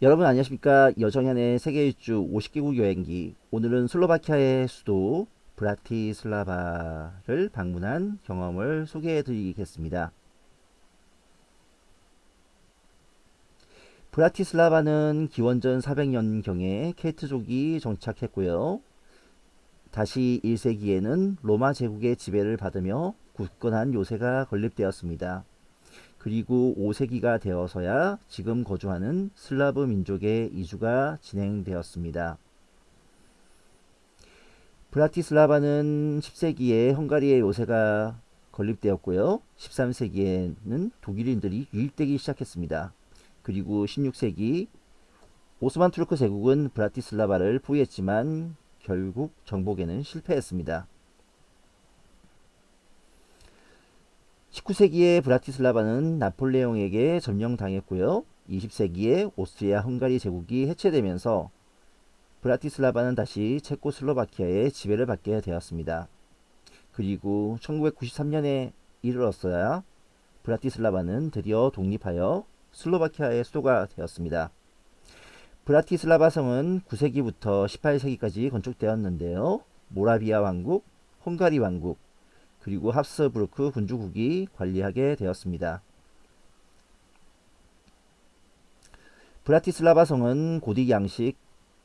여러분 안녕하십니까? 여정현의 세계 일주 50개국 여행기. 오늘은 슬로바키아의 수도 브라티슬라바를 방문한 경험을 소개해 드리겠습니다. 브라티슬라바는 기원전 400년경에 켈트족이 정착했고요. 다시 1세기에는 로마 제국의 지배를 받으며 굳건한 요새가 건립되었습니다 그리고 5세기가 되어서야 지금 거주하는 슬라브 민족의 이주가 진행되었습니다. 브라티슬라바는 10세기에 헝가리의 요새가 건립되었고요. 13세기에는 독일인들이 유입되기 시작했습니다. 그리고 16세기 오스만 투르크 제국은 브라티슬라바를 포위했지만 결국 정복에는 실패했습니다. 19세기에 브라티슬라바는 나폴레옹에게 점령당했고요. 20세기에 오스트리아 헝가리 제국이 해체되면서 브라티슬라바는 다시 체코슬로바키아의 지배를 받게 되었습니다. 그리고 1993년에 이르렀어야 브라티슬라바는 드디어 독립하여 슬로바키아의 수도가 되었습니다. 브라티슬라바 성은 9세기부터 18세기까지 건축되었는데요. 모라비아 왕국, 헝가리 왕국, 그리고 합스부르크 군주국이 관리하게 되었습니다. 브라티슬라바 성은 고딕 양식,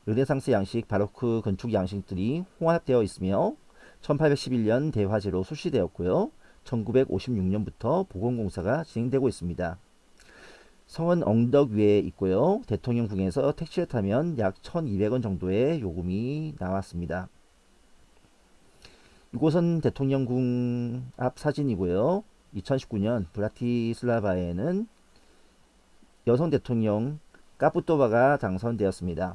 르네상스 양식, 바로크 건축 양식들이 혼합되어 있으며 1811년 대화재로 출시되었고요. 1956년부터 보건공사가 진행되고 있습니다. 성은 언덕 위에 있고요. 대통령궁에서 택시를 타면 약 1200원 정도의 요금이 나왔습니다. 이곳은 대통령궁 앞 사진이고요. 2019년 브라티슬라바에는 여성 대통령 까푸토바가 당선되었습니다.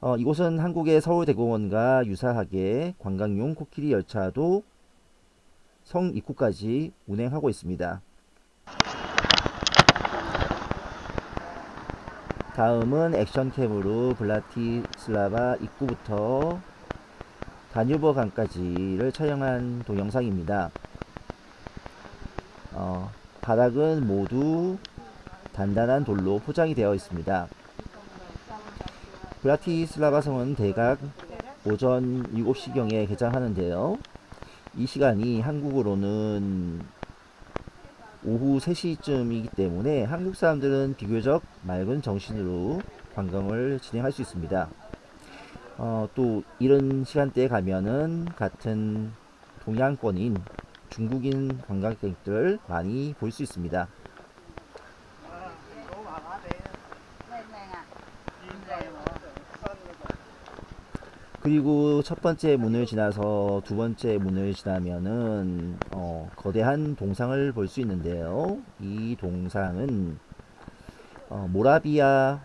어, 이곳은 한국의 서울대공원과 유사하게 관광용 코끼리 열차도 성 입구까지 운행하고 있습니다. 다음은 액션캠으로 블라티슬라바 입구부터 다뉴버 강까지를 촬영한 동영상입니다. 어, 바닥은 모두 단단한 돌로 포장이 되어 있습니다. 브라티슬라바 성은 대각 오전 7시경에 개장하는데요. 이 시간이 한국으로는 오후 3시쯤이기 때문에 한국 사람들은 비교적 맑은 정신으로 관광을 진행할 수 있습니다. 어, 또 이런 시간대에 가면은 같은 동양권인 중국인 관광객들 많이 볼 수 있습니다. 그리고 첫 번째 문을 지나서 두 번째 문을 지나면은 어, 거대한 동상을 볼 수 있는데요. 이 동상은 어, 모라비아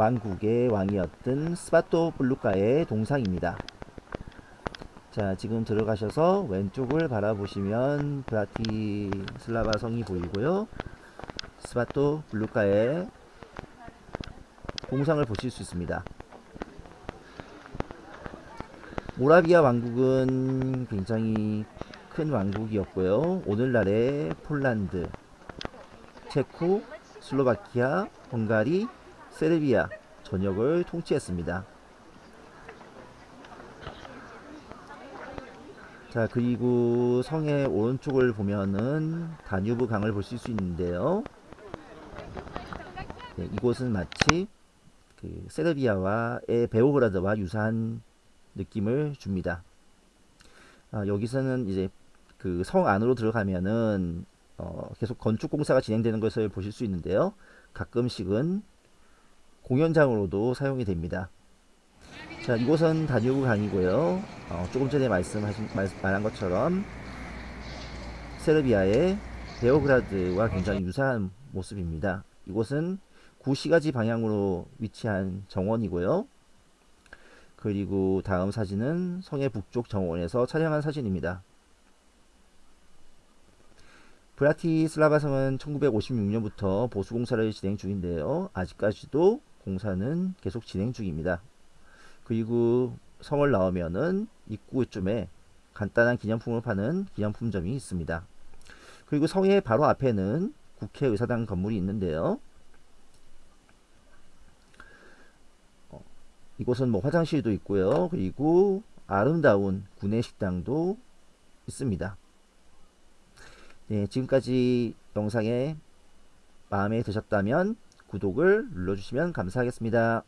왕국의 왕이었던 스바토플루크의 동상입니다. 자 지금 들어가셔서 왼쪽을 바라보시면 브라티슬라바 성이 보이고요. 스바토플루크의 동상을 보실 수 있습니다. 모라비아 왕국은 굉장히 큰 왕국이었고요. 오늘날의 폴란드, 체코, 슬로바키아, 헝가리, 세르비아 전역을 통치했습니다. 자 그리고 성의 오른쪽을 보면은 다뉴브 강을 보실 수 있는데요. 네, 이곳은 마치 그 세르비아와의 베오그라드와 유사한 느낌을 줍니다. 아, 여기서는 이제 그 성 안으로 들어가면은 어, 계속 건축 공사가 진행되는 것을 보실 수 있는데요. 가끔씩은 공연장으로도 사용이 됩니다. 자 이곳은 다뉴브 강이고요. 어, 조금 전에 말씀하신 말한 것처럼 세르비아의 베오그라드와 굉장히 유사한 모습입니다. 이곳은 구시가지 방향으로 위치한 정원이고요. 그리고 다음 사진은 성의 북쪽 정원에서 촬영한 사진입니다. 브라티슬라바 성은 1956년부터 보수공사를 진행 중인데요. 아직까지도 공사는 계속 진행 중입니다. 그리고 성을 나오면은 입구쯤에 간단한 기념품을 파는 기념품점이 있습니다. 그리고 성의 바로 앞에는 국회의사당 건물이 있는데요. 어, 이곳은 뭐 화장실도 있고요. 그리고 아름다운 구내식당도 있습니다. 네, 지금까지 영상에 마음에 드셨다면 구독을 눌러주시면 감사하겠습니다.